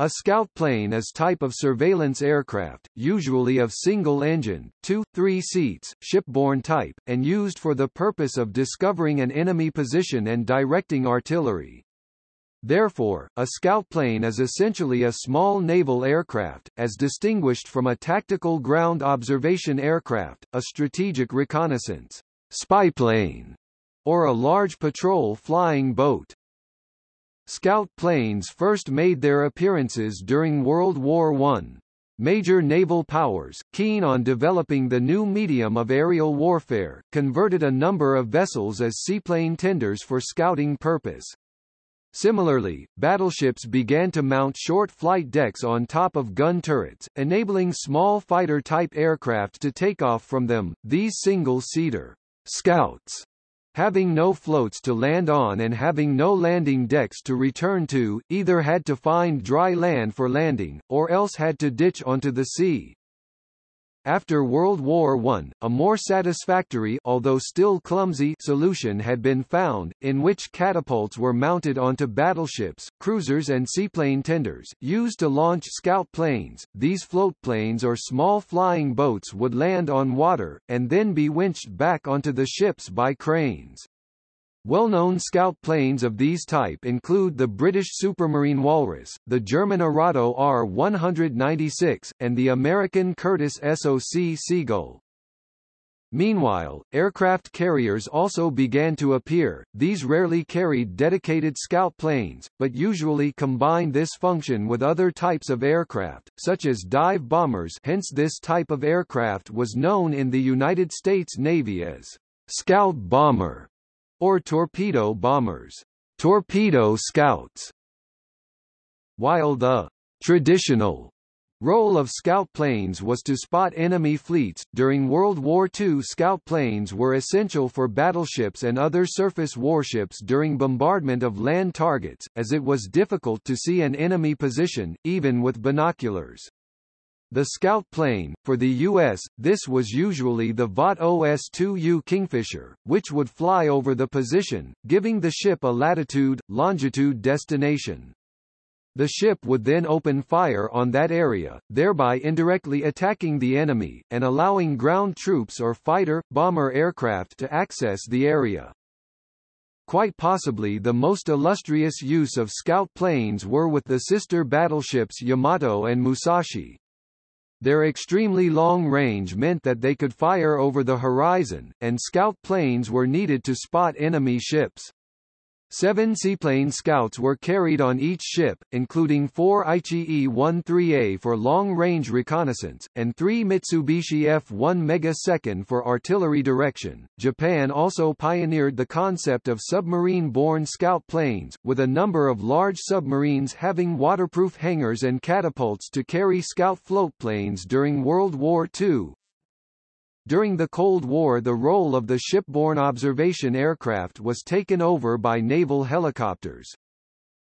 A scout plane is type of surveillance aircraft, usually of single-engine, two, three seats, shipborne type, and used for the purpose of discovering an enemy position and directing artillery. Therefore, a scout plane is essentially a small naval aircraft, as distinguished from a tactical ground observation aircraft, a strategic reconnaissance spyplane, or a large patrol flying boat. Scout planes first made their appearances during World War I. Major naval powers, keen on developing the new medium of aerial warfare, converted a number of vessels as seaplane tenders for scouting purpose. Similarly, battleships began to mount short flight decks on top of gun turrets, enabling small fighter-type aircraft to take off from them. These single-seater scouts having no floats to land on and having no landing decks to return to, either had to find dry land for landing, or else had to ditch onto the sea. After World War I, a more satisfactory although still clumsy solution had been found, in which catapults were mounted onto battleships, cruisers and seaplane tenders, used to launch scout planes. These floatplanes or small flying boats would land on water, and then be winched back onto the ships by cranes. Well-known scout planes of these type include the British Supermarine Walrus, the German Arado R-196, and the American Curtiss SOC Seagull. Meanwhile, aircraft carriers also began to appear. These rarely carried dedicated scout planes, but usually combined this function with other types of aircraft, such as dive bombers hence this type of aircraft was known in the United States Navy as scout bomber or torpedo bombers, torpedo scouts. While the traditional role of scout planes was to spot enemy fleets, during World War II scout planes were essential for battleships and other surface warships during bombardment of land targets, as it was difficult to see an enemy position, even with binoculars. The Scout plane, for the U.S., this was usually the Vought OS-2U Kingfisher, which would fly over the position, giving the ship a latitude, longitude destination. The ship would then open fire on that area, thereby indirectly attacking the enemy, and allowing ground troops or fighter, bomber aircraft to access the area. Quite possibly the most illustrious use of scout planes were with the sister battleships Yamato and Musashi. Their extremely long range meant that they could fire over the horizon, and scout planes were needed to spot enemy ships. Seven seaplane scouts were carried on each ship, including four Aichi E-13A for long-range reconnaissance, and three Mitsubishi F-1 Megasecond for artillery direction. Japan also pioneered the concept of submarine-borne scout planes, with a number of large submarines having waterproof hangars and catapults to carry scout floatplanes during World War II, during the Cold War the role of the shipborne observation aircraft was taken over by naval helicopters.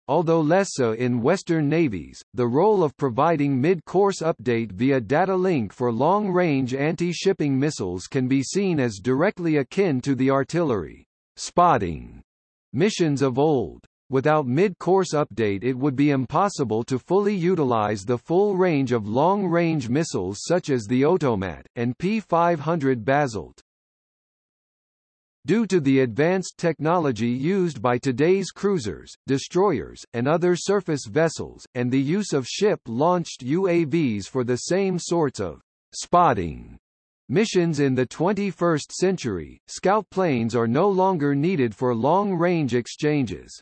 Although less so in Western navies, the role of providing mid-course update via data link for long-range anti-shipping missiles can be seen as directly akin to the artillery spotting missions of old. Without mid-course update it would be impossible to fully utilize the full range of long-range missiles such as the Otomat, and P-500 Basalt. Due to the advanced technology used by today's cruisers, destroyers, and other surface vessels, and the use of ship-launched UAVs for the same sorts of spotting Missions in the 21st century, scout planes are no longer needed for long-range exchanges.